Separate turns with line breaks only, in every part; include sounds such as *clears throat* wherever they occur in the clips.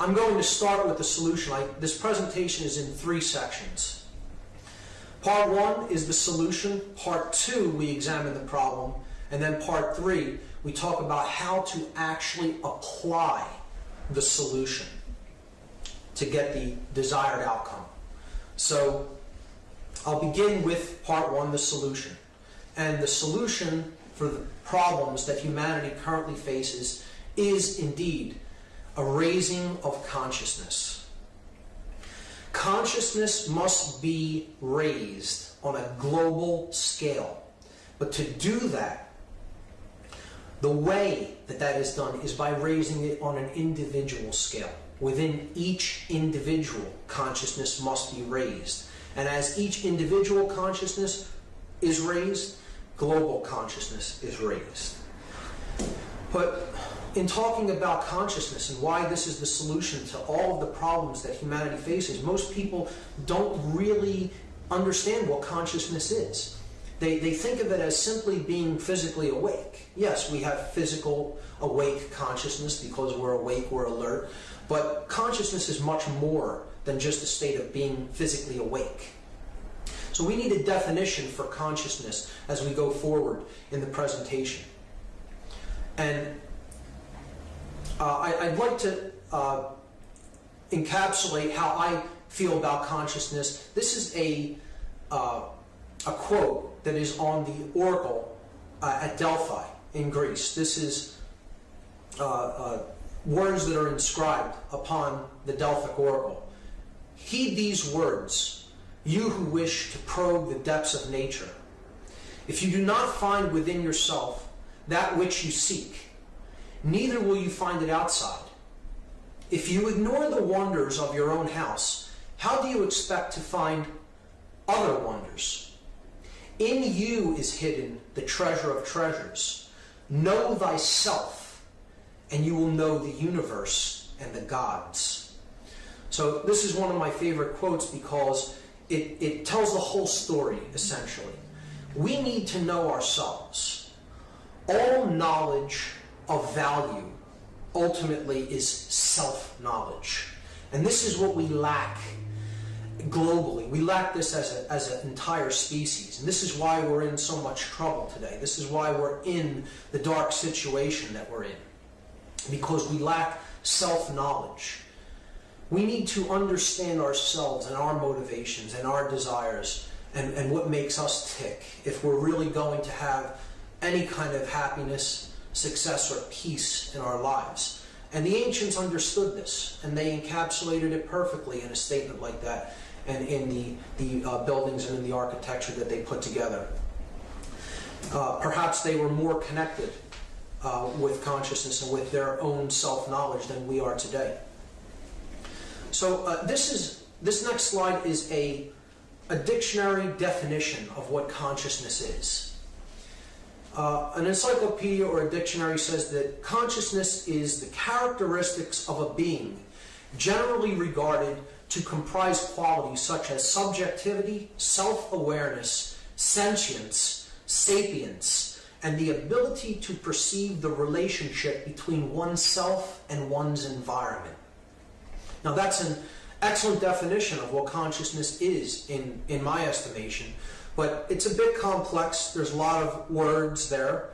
I'm going to start with the solution. I, this presentation is in three sections. Part one is the solution. Part two, we examine the problem. And then part three, we talk about how to actually apply the solution to get the desired outcome. So I'll begin with part one, the solution. And the solution for the problems that humanity currently faces is indeed a raising of consciousness. Consciousness must be raised on a global scale. But to do that, the way that that is done is by raising it on an individual scale. Within each individual, consciousness must be raised. And as each individual consciousness is raised, global consciousness is raised. But in talking about consciousness and why this is the solution to all of the problems that humanity faces, most people don't really understand what consciousness is. They, they think of it as simply being physically awake. Yes, we have physical awake consciousness because we're awake, we're alert, but consciousness is much more than just a state of being physically awake. So we need a definition for consciousness as we go forward in the presentation. And I, would like to uh, encapsulate how I feel about consciousness. This is a, uh, a quote that is on the oracle uh, at Delphi in Greece. This is uh, uh, words that are inscribed upon the Delphic oracle. Heed these words, you who wish to probe the depths of nature. If you do not find within yourself that which you seek, neither will you find it outside. If you ignore the wonders of your own house, how do you expect to find other wonders? In you is hidden the treasure of treasures. Know thyself, and you will know the universe and the gods. So this is one of my favorite quotes because it, it tells the whole story, essentially. We need to know ourselves. All knowledge of value ultimately is self-knowledge. And this is what we lack globally. We lack this as, a, as an entire species. And this is why we're in so much trouble today. This is why we're in the dark situation that we're in. Because we lack self-knowledge. We need to understand ourselves and our motivations and our desires and, and what makes us tick if we're really going to have any kind of happiness success or peace in our lives. And the ancients understood this, and they encapsulated it perfectly in a statement like that, and in the, the uh, buildings and in the architecture that they put together. Uh, perhaps they were more connected uh, with consciousness and with their own self-knowledge than we are today. So uh, this is this next slide is a, a dictionary definition of what consciousness is. Uh, an encyclopedia or a dictionary says that consciousness is the characteristics of a being generally regarded to comprise qualities such as subjectivity, self-awareness, sentience, sapience, and the ability to perceive the relationship between oneself and one's environment. Now that's an excellent definition of what consciousness is in, in my estimation. But it's a bit complex. There's a lot of words there.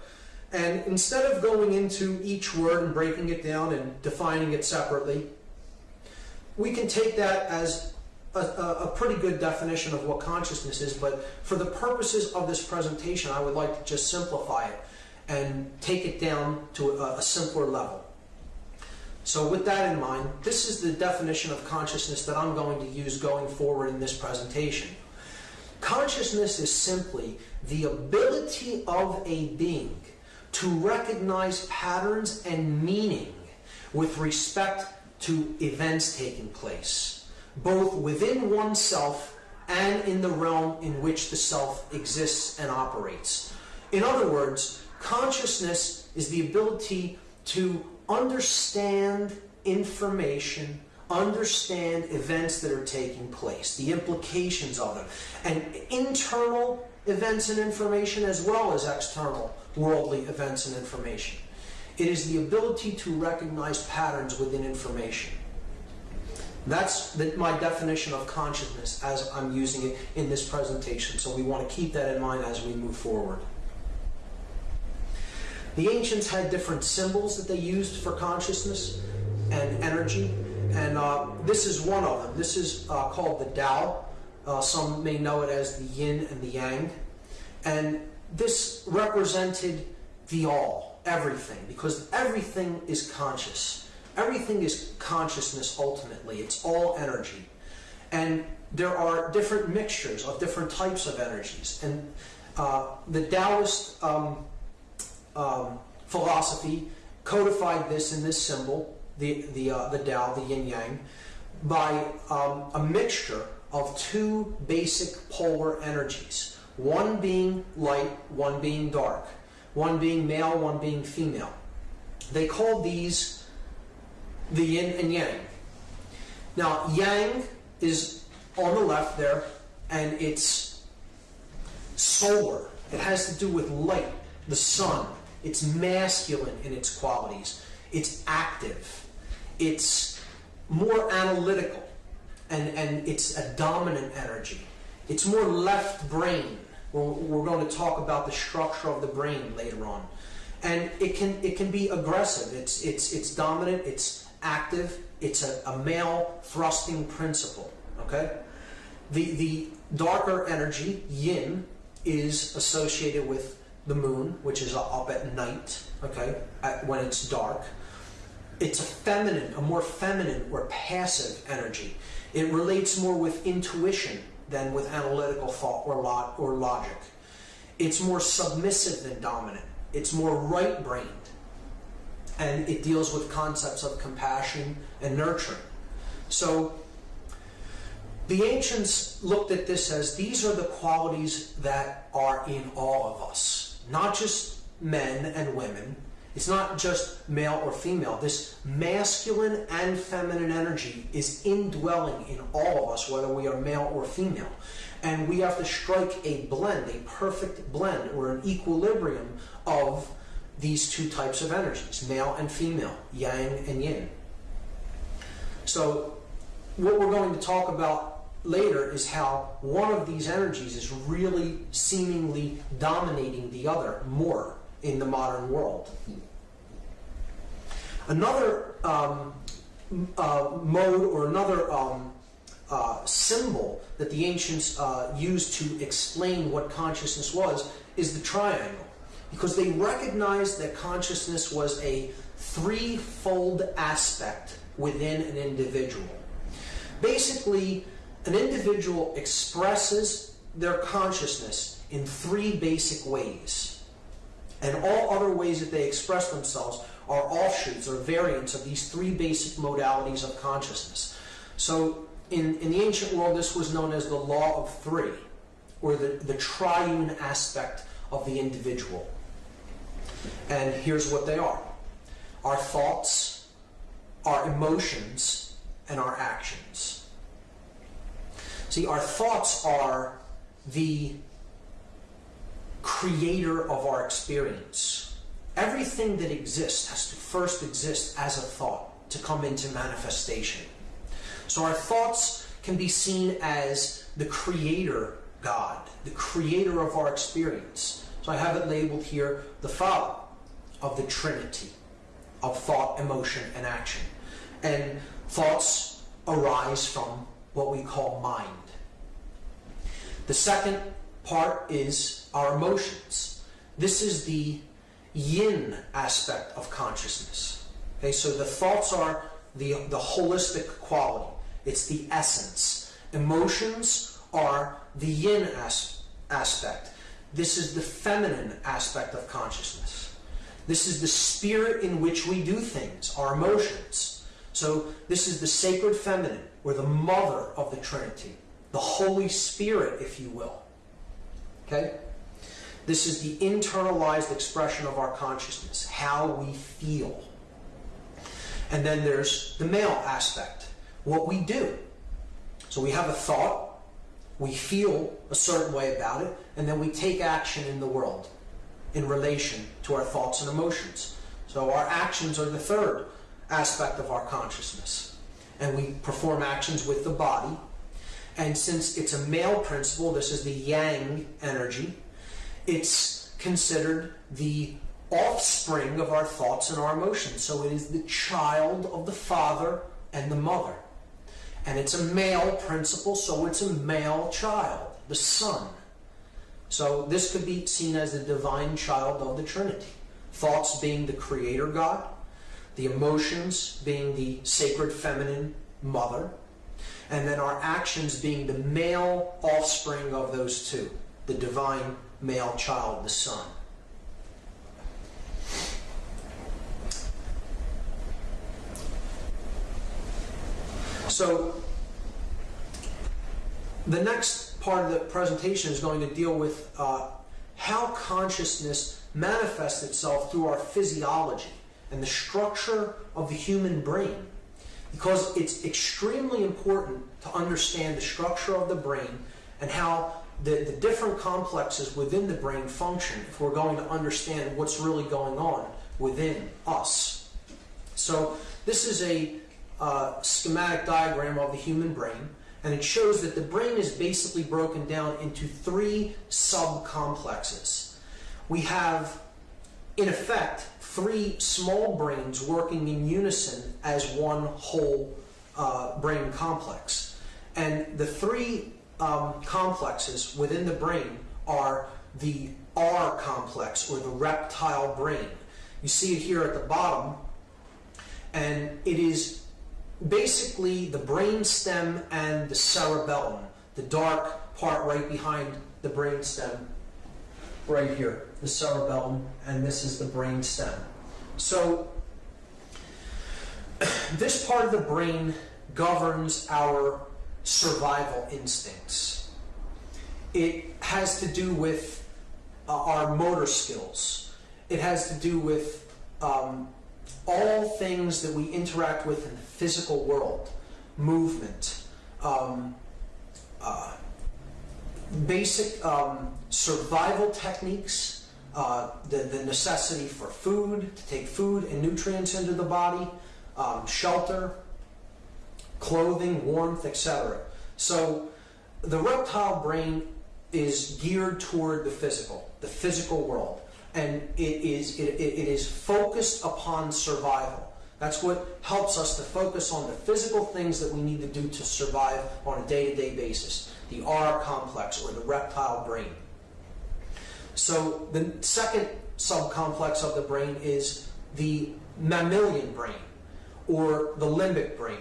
And instead of going into each word and breaking it down and defining it separately, we can take that as a, a, pretty good definition of what consciousness is, but for the purposes of this presentation, I would like to just simplify it and take it down to a, a simpler level. So with that in mind, this is the definition of consciousness that I'm going to use going forward in this presentation. Consciousness is simply the ability of a being to recognize patterns and meaning with respect to events taking place, both within oneself and in the realm in which the self exists and operates. In other words, consciousness is the ability to understand information understand events that are taking place, the implications of them, and internal events and information as well as external worldly events and information. It is the ability to recognize patterns within information. That's the, my definition of consciousness as I'm using it in this presentation. So we want to keep that in mind as we move forward. The ancients had different symbols that they used for consciousness and energy, and uh, this is one of them. This is uh, called the Tao. Uh, some may know it as the yin and the yang. And this represented the all, everything, because everything is conscious. Everything is consciousness ultimately. It's all energy. And there are different mixtures of different types of energies. And uh, the Taoist um, um, philosophy codified this in this symbol, the, the, uh, the Tao, the yin yang, by um, a mixture of two basic polar energies. One being light, one being dark. One being male, one being female. They call these the yin and yang. Now, yang is on the left there, and it's solar. It has to do with light, the sun. It's masculine in its qualities. It's active. It's more analytical, and, and it's a dominant energy. It's more left brain. We're, going to talk about the structure of the brain later on. And it can, it can be aggressive. It's, it's, it's dominant. It's active. It's a, a male thrusting principle. Okay? The, the darker energy, yin, is associated with the moon, which is up at night, okay, at, when it's dark. It's a feminine, a more feminine or passive energy. It relates more with intuition than with analytical thought or, lo- or logic. It's more submissive than dominant. It's more right brained. And it deals with concepts of compassion and nurturing. So the ancients looked at this as these are the qualities that are in all of us, not just men and women. It's not just male or female. This masculine and feminine energy is indwelling in all of us, whether we are male or female. And we have to strike a blend, a perfect blend, or an equilibrium of these two types of energies, male and female, yang and yin. So, what we're going to talk about later is how one of these energies is really seemingly dominating the other more in the modern world. Another um, uh, mode or another um, uh, symbol that the ancients uh, used to explain what consciousness was is the triangle. Because they recognized that consciousness was a threefold aspect within an individual. Basically, an individual expresses their consciousness in three basic ways. And all other ways that they express themselves are offshoots or variants of these three basic modalities of consciousness. So in, in the ancient world, this was known as the law of three, or the, the triune aspect of the individual. And here's what they are our thoughts, our emotions, and our actions. See, our thoughts are the creator of our experience. Everything that exists has to first exist as a thought to come into manifestation. So our thoughts can be seen as the creator God, the creator of our experience. So I have it labeled here the Father of the Trinity of thought, emotion, and action. And thoughts arise from what we call mind. The second part is our emotions. This is the yin aspect of consciousness. Okay, so the thoughts are the, the holistic quality. It's the essence. Emotions are the yin as- aspect. This is the feminine aspect of consciousness. This is the spirit in which we do things, our emotions. So this is the sacred feminine, or the mother of the Trinity, the Holy Spirit, if you will. Okay? This is the internalized expression of our consciousness, how we feel. And then there's the male aspect, what we do. So we have a thought, we feel a certain way about it, and then we take action in the world in relation to our thoughts and emotions. So our actions are the third aspect of our consciousness. and we perform actions with the body. And since it's a male principle, this is the yang energy, it's considered the offspring of our thoughts and our emotions. So it is the child of the father and the mother. And it's a male principle, so it's a male child, the son. So this could be seen as the divine child of the Trinity. Thoughts being the creator God, the emotions being the sacred feminine mother, and then our actions being the male offspring of those two, the divine male child, the son. So the next part of the presentation is going to deal with uh, how consciousness manifests itself through our physiology and the structure of the human brain. Because it's extremely important to understand the structure of the brain and how the, the different complexes within the brain function if we're going to understand what's really going on within us. So this is a uh, schematic diagram of the human brain, and it shows that the brain is basically broken down into three subcomplexes. We have, in effect, three small brains working in unison as one whole uh, brain complex. And the three um, complexes within the brain are the R complex, or the reptile brain. You see it here at the bottom, and it is basically the brain stem and the cerebellum, the dark part right behind the brain stem, right here, the cerebellum, and this is the brain stem. So *clears throat* this part of the brain governs our survival instincts. It has to do with uh, our motor skills. It has to do with um, all things that we interact with in the physical world, movement, um, uh, basic um, survival techniques, uh, the, the necessity for food, to take food and nutrients into the body, um, shelter, clothing, warmth, etc. So the reptile brain is geared toward the physical, the physical world and it is, it, it is focused upon survival. That's what helps us to focus on the physical things that we need to do to survive on a day-to-day basis. The R complex or the reptile brain. So the second subcomplex of the brain is the mammalian brain or the limbic brain.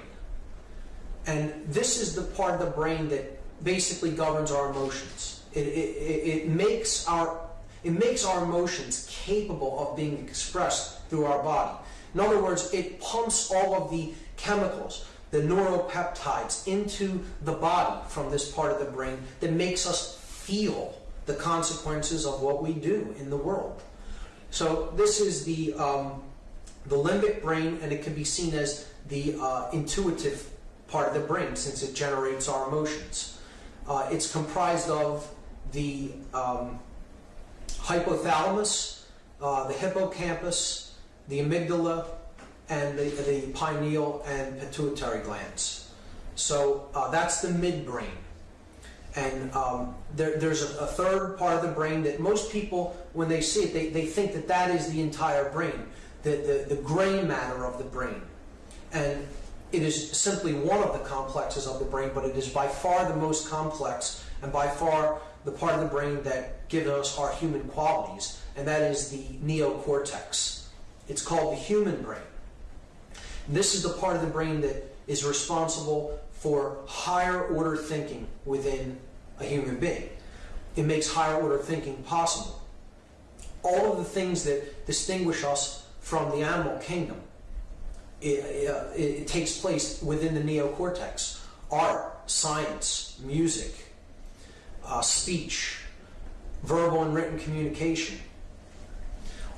And this is the part of the brain that basically governs our emotions. It, it, it makes our it makes our emotions capable of being expressed through our body. In other words, it pumps all of the chemicals, the neuropeptides, into the body from this part of the brain that makes us feel the consequences of what we do in the world. So this is the, um, the limbic brain, and it can be seen as the uh, intuitive part of the brain since it generates our emotions. Uh, it's comprised of the um, hypothalamus, uh, the hippocampus, the amygdala, and the, the pineal and pituitary glands. So uh, that's the midbrain. And um, there, there's a, a, third part of the brain that most people, when they see it, they, they think that that is the entire brain, the, the, the gray matter of the brain. And it is simply one of the complexes of the brain, but it is by far the most complex and by far the part of the brain that gives us our human qualities, and that is the neocortex. It's called the human brain. This is the part of the brain that is responsible for higher order thinking within a human being. It makes higher order thinking possible. All of the things that distinguish us from the animal kingdom, it, it, it takes place within the neocortex. Art, science, music, uh, speech, verbal and written communication,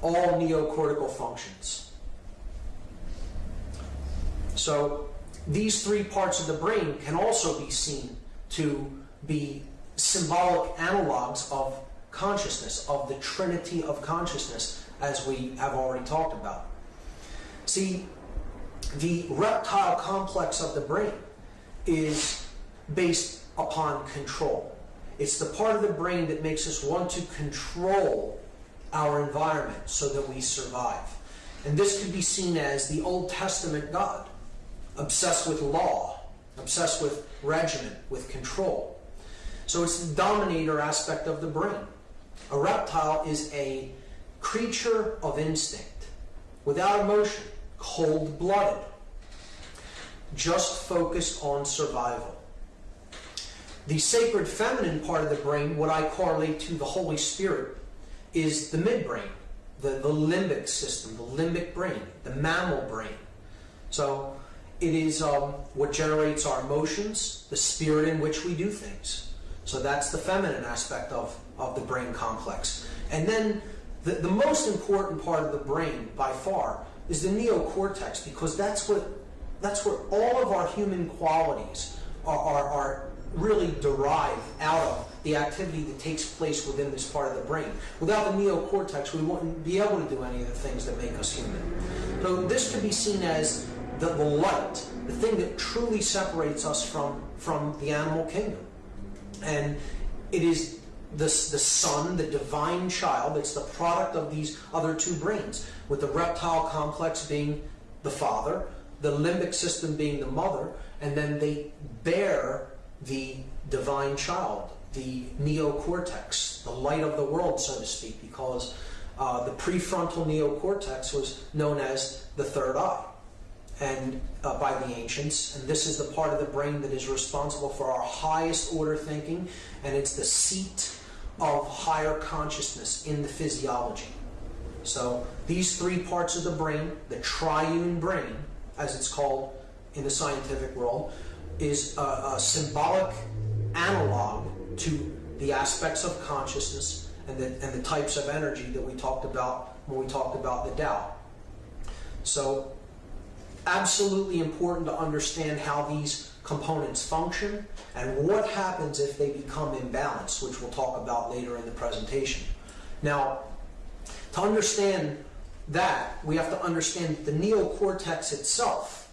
all neocortical functions. So these three parts of the brain can also be seen to be symbolic analogs of consciousness, of the trinity of consciousness, as we have already talked about. See, the reptile complex of the brain is based upon control. It's the part of the brain that makes us want to control our environment so that we survive. And this could be seen as the Old Testament God, obsessed with law, obsessed with regimen, with control. So it's the dominator aspect of the brain. A reptile is a creature of instinct, without emotion, cold blooded, just focused on survival. The sacred feminine part of the brain, what I correlate to the Holy Spirit, is the midbrain, the, the limbic system, the limbic brain, the mammal brain. So it is um, what generates our emotions, the spirit in which we do things. So that's the feminine aspect of, of the brain complex. And then the, the most important part of the brain, by far, is the neocortex, because that's what that's where all of our human qualities are, are, are really derived out of the activity that takes place within this part of the brain. Without the neocortex, we wouldn't be able to do any of the things that make us human. So this could be seen as the, the light, the thing that truly separates us from, from the animal kingdom. And it is the, the son, the divine child, it's the product of these other two brains, with the reptile complex being the father, the limbic system being the mother, and then they bear the divine child, the neocortex, the light of the world, so to speak, because uh, the prefrontal neocortex was known as the third eye and uh, by the ancients and this is the part of the brain that is responsible for our highest order thinking and it's the seat of higher consciousness in the physiology so these three parts of the brain the triune brain as it's called in the scientific world is a, a symbolic analog to the aspects of consciousness and the, and the types of energy that we talked about when we talked about the Tao. So absolutely important to understand how these components function and what happens if they become imbalanced, which we'll talk about later in the presentation. Now, to understand that, we have to understand that the neocortex itself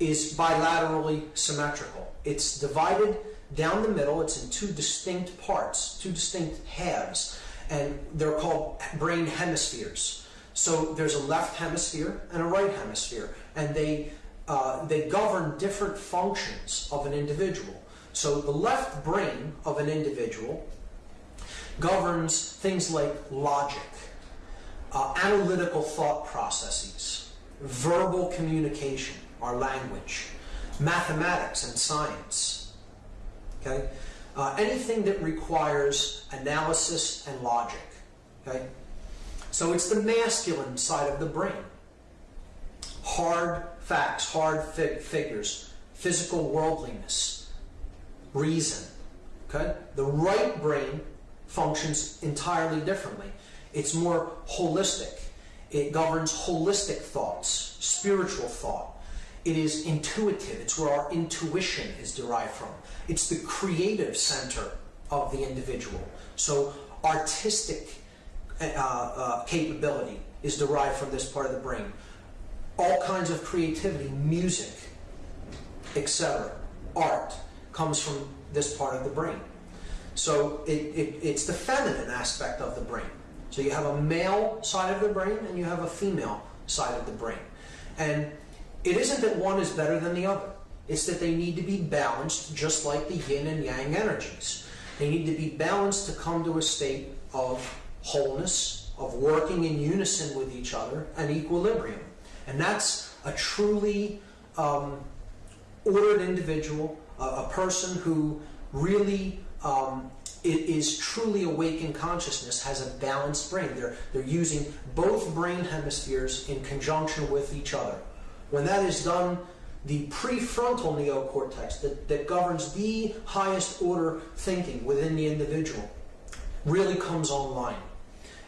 is bilaterally symmetrical. It's divided down the middle, it's in two distinct parts, two distinct halves, and they're called brain hemispheres. So there's a left hemisphere and a right hemisphere, and they, uh, they govern different functions of an individual. So the left brain of an individual governs things like logic, uh, analytical thought processes, verbal communication, our language, mathematics and science. Okay? Uh, anything that requires analysis and logic. Okay? So it's the masculine side of the brain. Hard facts, hard fig figures, physical worldliness, reason. Okay? The right brain functions entirely differently. It's more holistic. It governs holistic thoughts, spiritual thought, it is intuitive. It's where our intuition is derived from. It's the creative center of the individual. So artistic uh, uh, capability is derived from this part of the brain. All kinds of creativity, music, etc., art comes from this part of the brain. So it, it, it's the feminine aspect of the brain. So you have a male side of the brain and you have a female side of the brain. And it isn't that one is better than the other. It's that they need to be balanced just like the yin and yang energies. They need to be balanced to come to a state of wholeness, of working in unison with each other, and equilibrium. And that's a truly um, ordered individual, a, a, person who really um, is truly awake in consciousness, has a balanced brain. They're, they're using both brain hemispheres in conjunction with each other. When that is done, the prefrontal neocortex that, that governs the highest order thinking within the individual really comes online.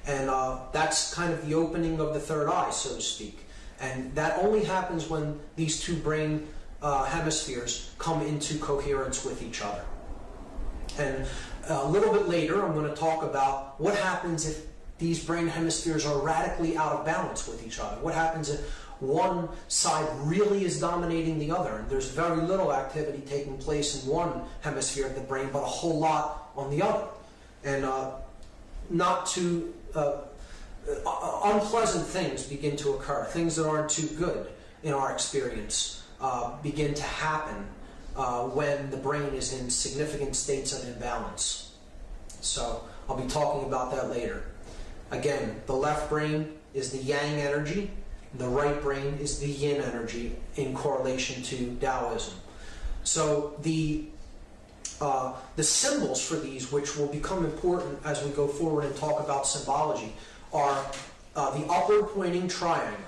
And uh, that's kind of the opening of the third eye, so to speak. And that only happens when these two brain uh, hemispheres come into coherence with each other. And a little bit later, I'm going to talk about what happens if these brain hemispheres are radically out of balance with each other. What happens if one side really is dominating the other. And there's very little activity taking place in one hemisphere of the brain, but a whole lot on the other. And uh, not to uh, uh, unpleasant things begin to occur. Things that aren't too good in our experience uh, begin to happen uh, when the brain is in significant states of imbalance. So I'll be talking about that later. Again, the left brain is the yang energy, the right brain is the yin energy in correlation to Taoism. So the uh, the symbols for these, which will become important as we go forward and talk about symbology, are uh, the upward pointing triangle.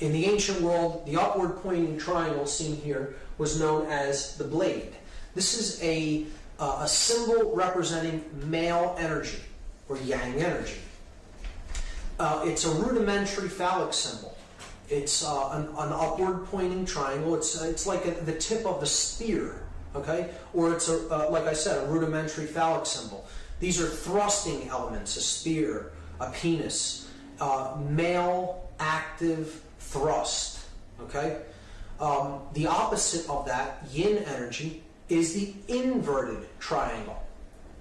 In the ancient world, the upward pointing triangle seen here was known as the blade. This is a, uh, a symbol representing male energy or yang energy. Uh, it's a rudimentary phallic symbol. It's uh, an, an, upward pointing triangle. It's, uh, it's like a, the tip of a spear, okay? Or it's, a, uh, like I said, a rudimentary phallic symbol. These are thrusting elements, a spear, a penis, uh, male active thrust, okay? Um, the opposite of that, yin energy, is the inverted triangle.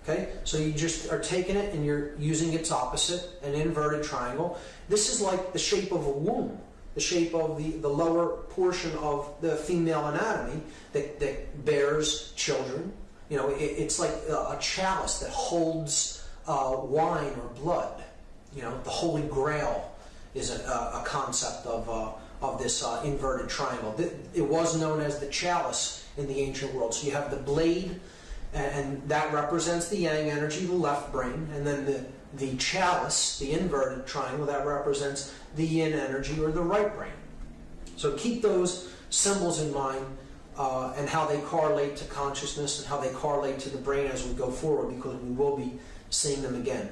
Okay, so you just are taking it and you're using its opposite, an inverted triangle. This is like the shape of a womb, the shape of the, the lower portion of the female anatomy that, that bears children. You know, it, it's like a, chalice that holds uh, wine or blood. You know, the Holy Grail is a, a concept of, uh, of this uh, inverted triangle. It was known as the chalice in the ancient world. So you have the blade and that represents the yang energy, the left brain, and then the, the chalice, the inverted triangle, that represents the yin energy or the right brain. So keep those symbols in mind uh, and how they correlate to consciousness and how they correlate to the brain as we go forward because we will be seeing them again.